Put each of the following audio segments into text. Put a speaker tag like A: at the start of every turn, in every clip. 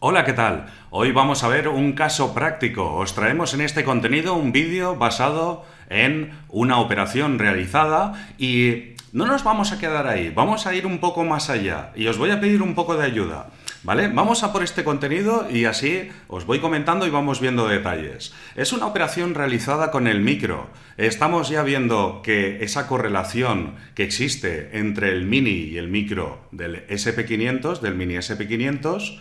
A: Hola, ¿qué tal? Hoy vamos a ver un caso práctico. Os traemos en este contenido un vídeo basado en una operación realizada y no nos vamos a quedar ahí, vamos a ir un poco más allá y os voy a pedir un poco de ayuda. ¿Vale? Vamos a por este contenido y así os voy comentando y vamos viendo detalles. Es una operación realizada con el micro. Estamos ya viendo que esa correlación que existe entre el mini y el micro del SP500, del mini SP500,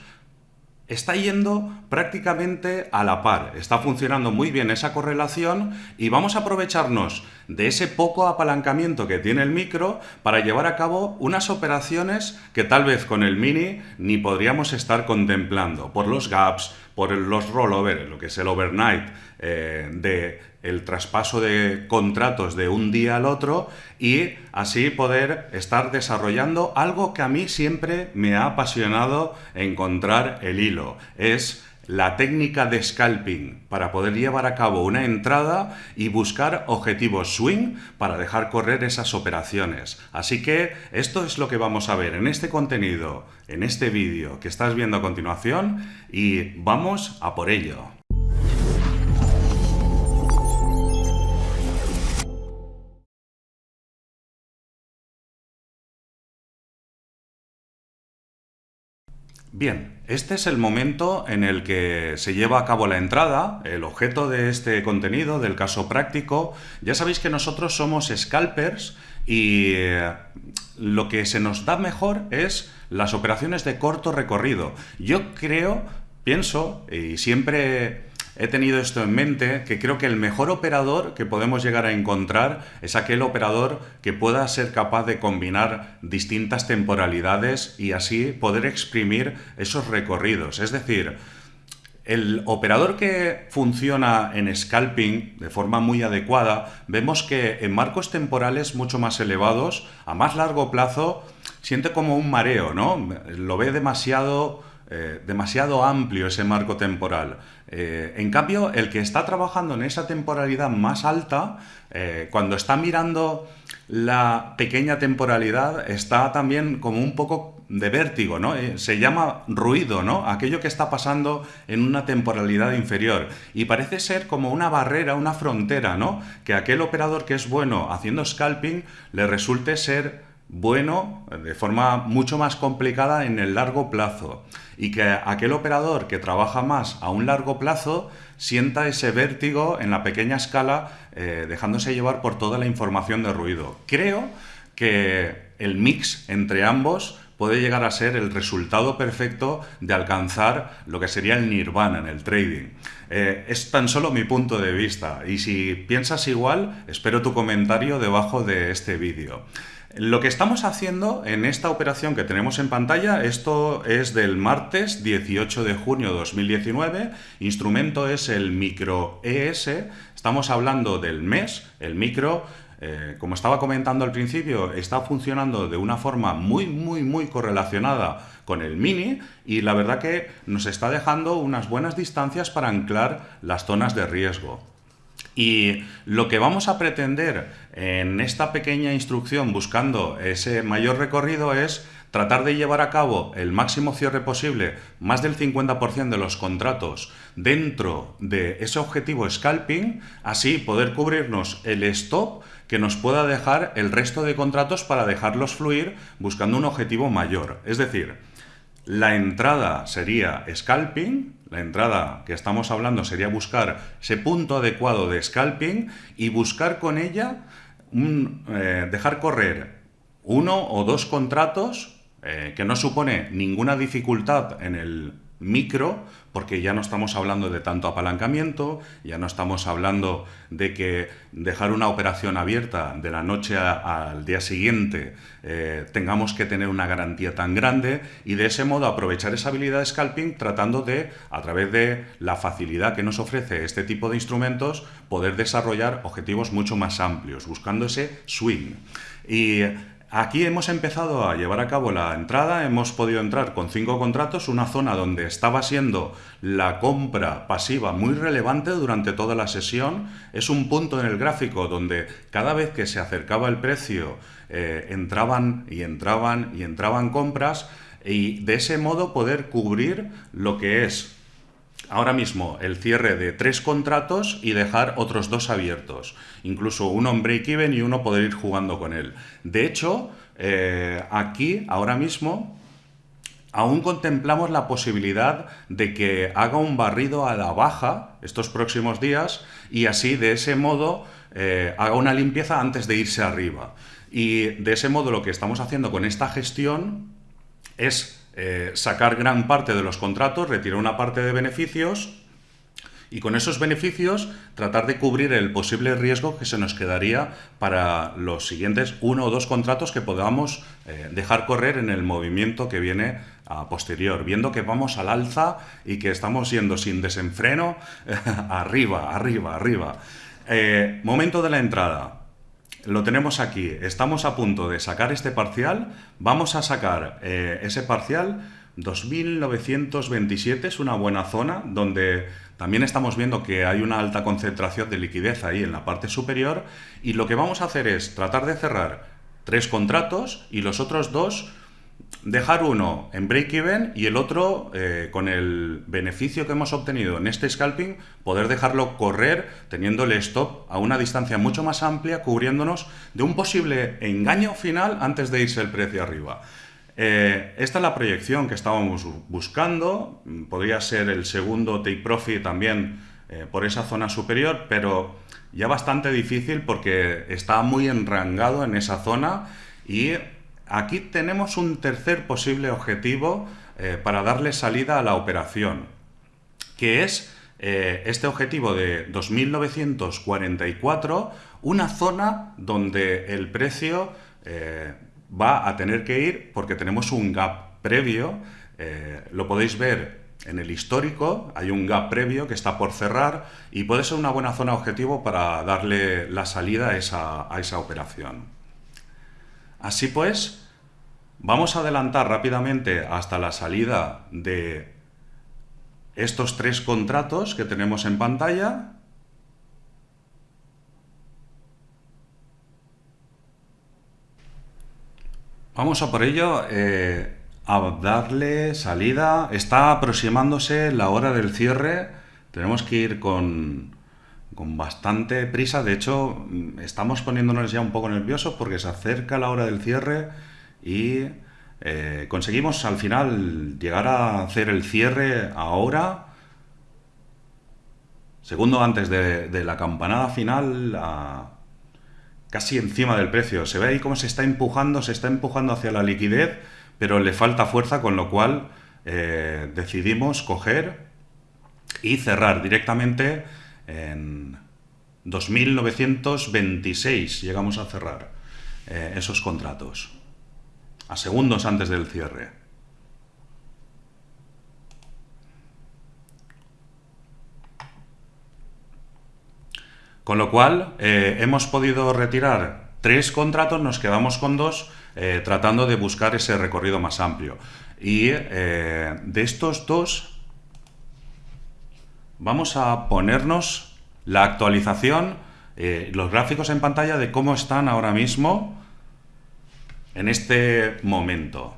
A: está yendo prácticamente a la par. Está funcionando muy bien esa correlación y vamos a aprovecharnos de ese poco apalancamiento que tiene el micro para llevar a cabo unas operaciones que tal vez con el mini ni podríamos estar contemplando por los gaps, por los rollover, lo que es el overnight eh, de el traspaso de contratos de un día al otro y así poder estar desarrollando algo que a mí siempre me ha apasionado encontrar el hilo. Es la técnica de scalping para poder llevar a cabo una entrada y buscar objetivos swing para dejar correr esas operaciones. Así que esto es lo que vamos a ver en este contenido, en este vídeo que estás viendo a continuación y vamos a por ello. Bien, este es el momento en el que se lleva a cabo la entrada, el objeto de este contenido, del caso práctico. Ya sabéis que nosotros somos scalpers y eh, lo que se nos da mejor es las operaciones de corto recorrido. Yo creo, pienso, y siempre he tenido esto en mente, que creo que el mejor operador que podemos llegar a encontrar es aquel operador que pueda ser capaz de combinar distintas temporalidades y así poder exprimir esos recorridos. Es decir, el operador que funciona en scalping de forma muy adecuada, vemos que en marcos temporales mucho más elevados, a más largo plazo, siente como un mareo, ¿no? Lo ve demasiado eh, demasiado amplio ese marco temporal. Eh, en cambio, el que está trabajando en esa temporalidad más alta, eh, cuando está mirando la pequeña temporalidad, está también como un poco de vértigo, ¿no? se llama ruido, ¿no? Aquello que está pasando en una temporalidad inferior. Y parece ser como una barrera, una frontera, ¿no? Que aquel operador que es bueno haciendo scalping le resulte ser bueno de forma mucho más complicada en el largo plazo y que aquel operador que trabaja más a un largo plazo sienta ese vértigo en la pequeña escala eh, dejándose llevar por toda la información de ruido. Creo que el mix entre ambos puede llegar a ser el resultado perfecto de alcanzar lo que sería el nirvana en el trading. Eh, es tan solo mi punto de vista y si piensas igual, espero tu comentario debajo de este vídeo. Lo que estamos haciendo en esta operación que tenemos en pantalla, esto es del martes 18 de junio de 2019, instrumento es el micro ES, estamos hablando del mes, el micro eh, como estaba comentando al principio, está funcionando de una forma muy, muy, muy correlacionada con el mini y la verdad que nos está dejando unas buenas distancias para anclar las zonas de riesgo. Y lo que vamos a pretender en esta pequeña instrucción buscando ese mayor recorrido es tratar de llevar a cabo el máximo cierre posible, más del 50% de los contratos dentro de ese objetivo scalping, así poder cubrirnos el stop que nos pueda dejar el resto de contratos para dejarlos fluir buscando un objetivo mayor. Es decir, la entrada sería scalping, la entrada que estamos hablando sería buscar ese punto adecuado de scalping y buscar con ella eh, dejar correr uno o dos contratos eh, que no supone ninguna dificultad en el micro, porque ya no estamos hablando de tanto apalancamiento, ya no estamos hablando de que dejar una operación abierta de la noche al día siguiente eh, tengamos que tener una garantía tan grande y de ese modo aprovechar esa habilidad de scalping tratando de, a través de la facilidad que nos ofrece este tipo de instrumentos, poder desarrollar objetivos mucho más amplios, buscando ese swing. Y Aquí hemos empezado a llevar a cabo la entrada, hemos podido entrar con cinco contratos, una zona donde estaba siendo la compra pasiva muy relevante durante toda la sesión. Es un punto en el gráfico donde cada vez que se acercaba el precio eh, entraban y entraban y entraban compras. y de ese modo poder cubrir lo que es ahora mismo el cierre de tres contratos y dejar otros dos abiertos. Incluso uno en break-even y uno poder ir jugando con él. De hecho, eh, aquí, ahora mismo, aún contemplamos la posibilidad de que haga un barrido a la baja estos próximos días y así, de ese modo, eh, haga una limpieza antes de irse arriba. Y de ese modo lo que estamos haciendo con esta gestión es eh, sacar gran parte de los contratos, retirar una parte de beneficios y con esos beneficios tratar de cubrir el posible riesgo que se nos quedaría para los siguientes uno o dos contratos que podamos eh, dejar correr en el movimiento que viene a posterior, viendo que vamos al alza y que estamos yendo sin desenfreno arriba, arriba, arriba. Eh, momento de la entrada lo tenemos aquí. Estamos a punto de sacar este parcial. Vamos a sacar eh, ese parcial 2927. Es una buena zona donde también estamos viendo que hay una alta concentración de liquidez ahí en la parte superior. Y lo que vamos a hacer es tratar de cerrar tres contratos y los otros dos dejar uno en break-even y el otro, eh, con el beneficio que hemos obtenido en este scalping, poder dejarlo correr teniendo el stop a una distancia mucho más amplia, cubriéndonos de un posible engaño final antes de irse el precio arriba. Eh, esta es la proyección que estábamos buscando, podría ser el segundo take profit también eh, por esa zona superior, pero ya bastante difícil porque está muy enrangado en esa zona y Aquí tenemos un tercer posible objetivo eh, para darle salida a la operación, que es eh, este objetivo de 2.944, una zona donde el precio eh, va a tener que ir porque tenemos un gap previo, lo podéis ver en el histórico, hay un gap previo que está por cerrar y puede ser una buena zona objetivo para darle la salida a esa, a esa operación. Así pues, vamos a adelantar rápidamente hasta la salida de estos tres contratos que tenemos en pantalla. Vamos a por ello eh, a darle salida. Está aproximándose la hora del cierre. Tenemos que ir con, con bastante prisa. De hecho, estamos poniéndonos ya un poco nerviosos porque se acerca la hora del cierre y eh, conseguimos al final llegar a hacer el cierre ahora, segundo antes de, la campanada final, casi encima del precio. Se ve ahí cómo se está empujando, se está empujando hacia la liquidez, pero le falta fuerza, con lo cual eh, decidimos coger y cerrar directamente en 2.926 llegamos a cerrar eh, esos contratos, a segundos antes del cierre. Con lo cual, eh, hemos podido retirar tres contratos, nos quedamos con dos, eh, tratando de buscar ese recorrido más amplio. Y de estos dos, vamos a ponernos la actualización, eh, los gráficos en pantalla de cómo están ahora mismo en este momento.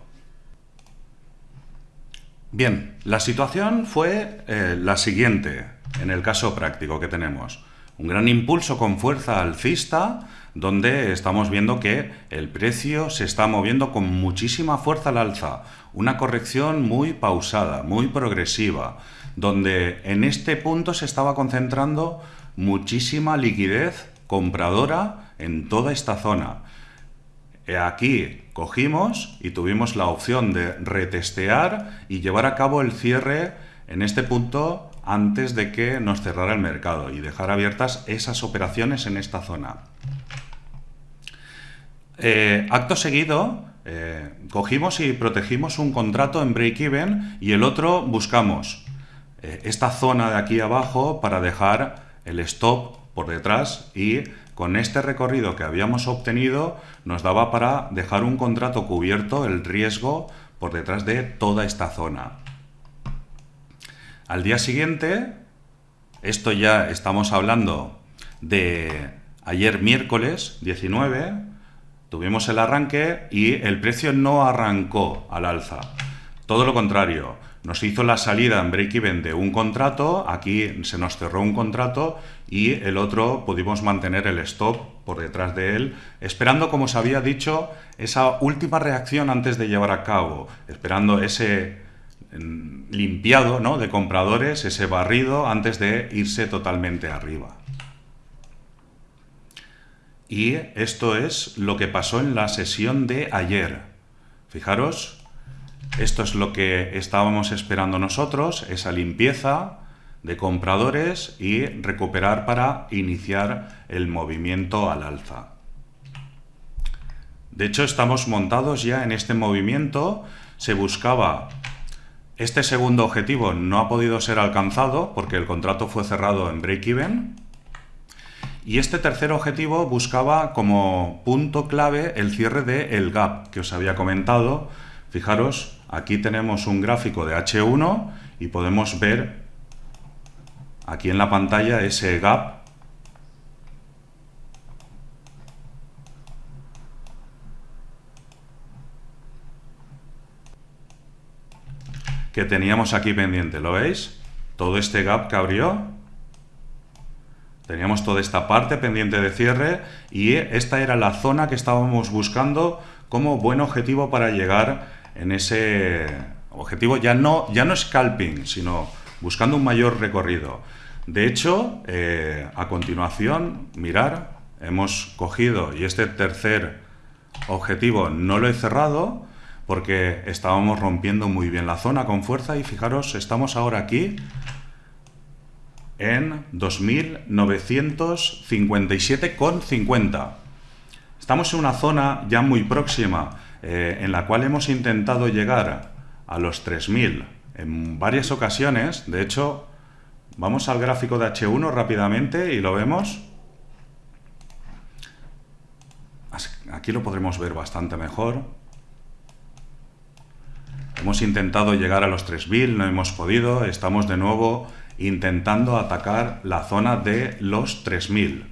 A: Bien, la situación fue eh, la siguiente en el caso práctico que tenemos. Un gran impulso con fuerza alcista, donde estamos viendo que el precio se está moviendo con muchísima fuerza al alza. Una corrección muy pausada, muy progresiva donde en este punto se estaba concentrando muchísima liquidez compradora en toda esta zona. Aquí cogimos y tuvimos la opción de retestear y llevar a cabo el cierre en este punto antes de que nos cerrara el mercado y dejar abiertas esas operaciones en esta zona. Eh, acto seguido, eh, cogimos y protegimos un contrato en break-even y el otro buscamos eh, esta zona de aquí abajo para dejar el stop por detrás y con este recorrido que habíamos obtenido nos daba para dejar un contrato cubierto el riesgo por detrás de toda esta zona. Al día siguiente, esto ya estamos hablando de ayer miércoles 19, tuvimos el arranque y el precio no arrancó al alza. Todo lo contrario, nos hizo la salida en break-even de un contrato, aquí se nos cerró un contrato y el otro pudimos mantener el stop por detrás de él, esperando, como os había dicho, esa última reacción antes de llevar a cabo, esperando ese mm, limpiado ¿no? de compradores, ese barrido antes de irse totalmente arriba. Y esto es lo que pasó en la sesión de ayer. Fijaros, esto es lo que estábamos esperando nosotros, esa limpieza de compradores y recuperar para iniciar el movimiento al alza. De hecho, estamos montados ya en este movimiento. Se buscaba este segundo objetivo, no ha podido ser alcanzado porque el contrato fue cerrado en break-even. Y este tercer objetivo buscaba como punto clave el cierre del el gap que os había comentado. Fijaros, Aquí tenemos un gráfico de H1 y podemos ver aquí en la pantalla ese gap que teníamos aquí pendiente, ¿lo veis? Todo este gap que abrió, teníamos toda esta parte pendiente de cierre y esta era la zona que estábamos buscando como buen objetivo para llegar en ese objetivo, ya no, ya no scalping, sino buscando un mayor recorrido. De hecho, eh, a continuación, mirar, hemos cogido, y este tercer objetivo no lo he cerrado, porque estábamos rompiendo muy bien la zona con fuerza, y fijaros, estamos ahora aquí en 2.957,50. Estamos en una zona ya muy próxima eh, en la cual hemos intentado llegar a los 3.000 en varias ocasiones. De hecho, vamos al gráfico de H1 rápidamente y lo vemos. Aquí lo podremos ver bastante mejor. Hemos intentado llegar a los 3.000, no hemos podido. Estamos de nuevo intentando atacar la zona de los 3.000.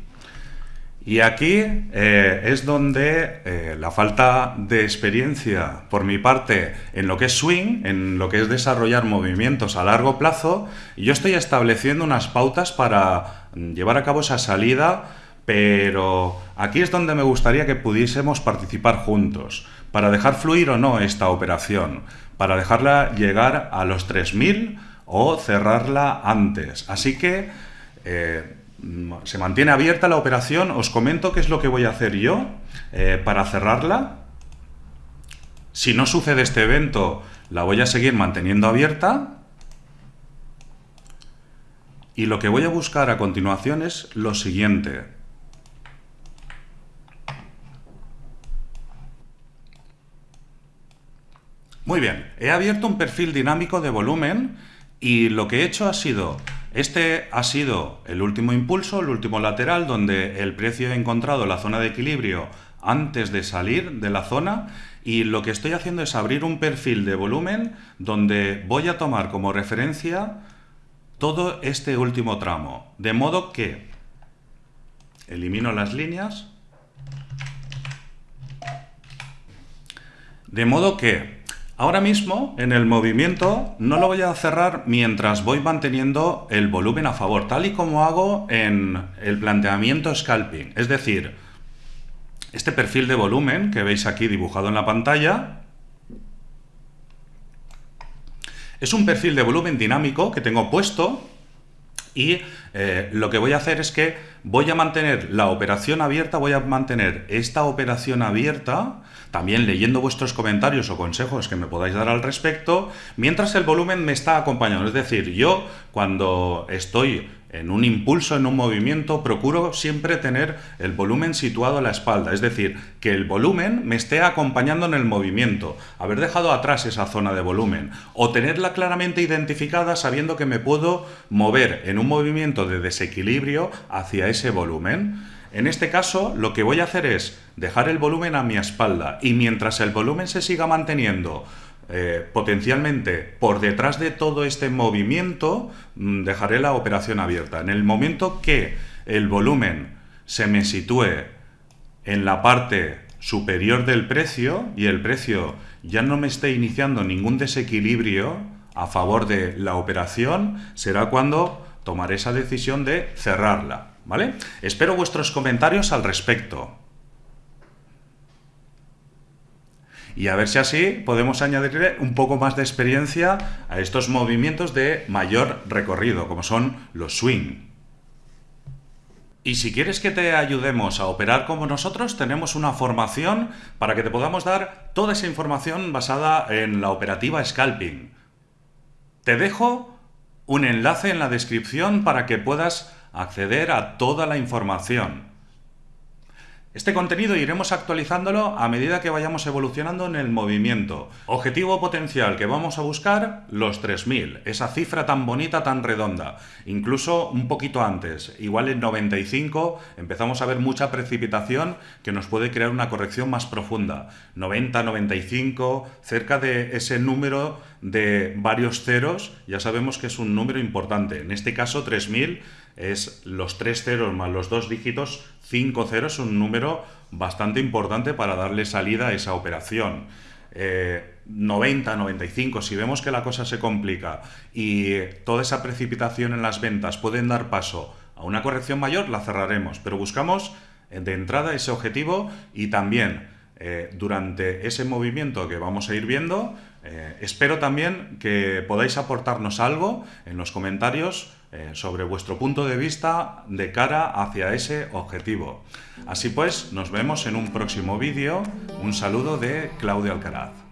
A: Y aquí eh, es donde eh, la falta de experiencia por mi parte en lo que es swing, en lo que es desarrollar movimientos a largo plazo, yo estoy estableciendo unas pautas para llevar a cabo esa salida, pero aquí es donde me gustaría que pudiésemos participar juntos, para dejar fluir o no esta operación, para dejarla llegar a los 3.000 o cerrarla antes. Así que... Eh, se mantiene abierta la operación. Os comento qué es lo que voy a hacer yo eh, para cerrarla. Si no sucede este evento, la voy a seguir manteniendo abierta. Y lo que voy a buscar a continuación es lo siguiente. Muy bien, he abierto un perfil dinámico de volumen y lo que he hecho ha sido este ha sido el último impulso, el último lateral, donde el precio ha encontrado la zona de equilibrio antes de salir de la zona y lo que estoy haciendo es abrir un perfil de volumen donde voy a tomar como referencia todo este último tramo. De modo que elimino las líneas. De modo que Ahora mismo, en el movimiento, no lo voy a cerrar mientras voy manteniendo el volumen a favor, tal y como hago en el planteamiento scalping. Es decir, este perfil de volumen que veis aquí dibujado en la pantalla es un perfil de volumen dinámico que tengo puesto y eh, lo que voy a hacer es que voy a mantener la operación abierta, voy a mantener esta operación abierta, también leyendo vuestros comentarios o consejos que me podáis dar al respecto, mientras el volumen me está acompañando. Es decir, yo cuando estoy en un impulso, en un movimiento, procuro siempre tener el volumen situado a la espalda, es decir, que el volumen me esté acompañando en el movimiento, haber dejado atrás esa zona de volumen, o tenerla claramente identificada sabiendo que me puedo mover en un movimiento de desequilibrio hacia ese volumen. En este caso, lo que voy a hacer es dejar el volumen a mi espalda. Y mientras el volumen se siga manteniendo eh, potencialmente por detrás de todo este movimiento mm, dejaré la operación abierta. En el momento que el volumen se me sitúe en la parte superior del precio y el precio ya no me esté iniciando ningún desequilibrio a favor de la operación, será cuando tomaré esa decisión de cerrarla. ¿Vale? Espero vuestros comentarios al respecto. Y a ver si así podemos añadirle un poco más de experiencia a estos movimientos de mayor recorrido, como son los swing. Y si quieres que te ayudemos a operar como nosotros, tenemos una formación para que te podamos dar toda esa información basada en la operativa scalping. Te dejo un enlace en la descripción para que puedas acceder a toda la información. Este contenido iremos actualizándolo a medida que vayamos evolucionando en el movimiento. Objetivo potencial que vamos a buscar, los 3000, esa cifra tan bonita, tan redonda. Incluso un poquito antes, igual en 95 empezamos a ver mucha precipitación que nos puede crear una corrección más profunda. 90, 95, cerca de ese número de varios ceros, ya sabemos que es un número importante. En este caso 3000 es los tres ceros más los dos dígitos, cinco ceros, es un número bastante importante para darle salida a esa operación. 90, eh, 95, si vemos que la cosa se complica y toda esa precipitación en las ventas pueden dar paso a una corrección mayor, la cerraremos, pero buscamos eh, de entrada ese objetivo y también eh, durante ese movimiento que vamos a ir viendo, espero también que podáis aportarnos algo en los comentarios eh, sobre vuestro punto de vista de cara hacia ese objetivo. Así pues, nos vemos en un próximo vídeo. Un saludo de Claudio Alcaraz.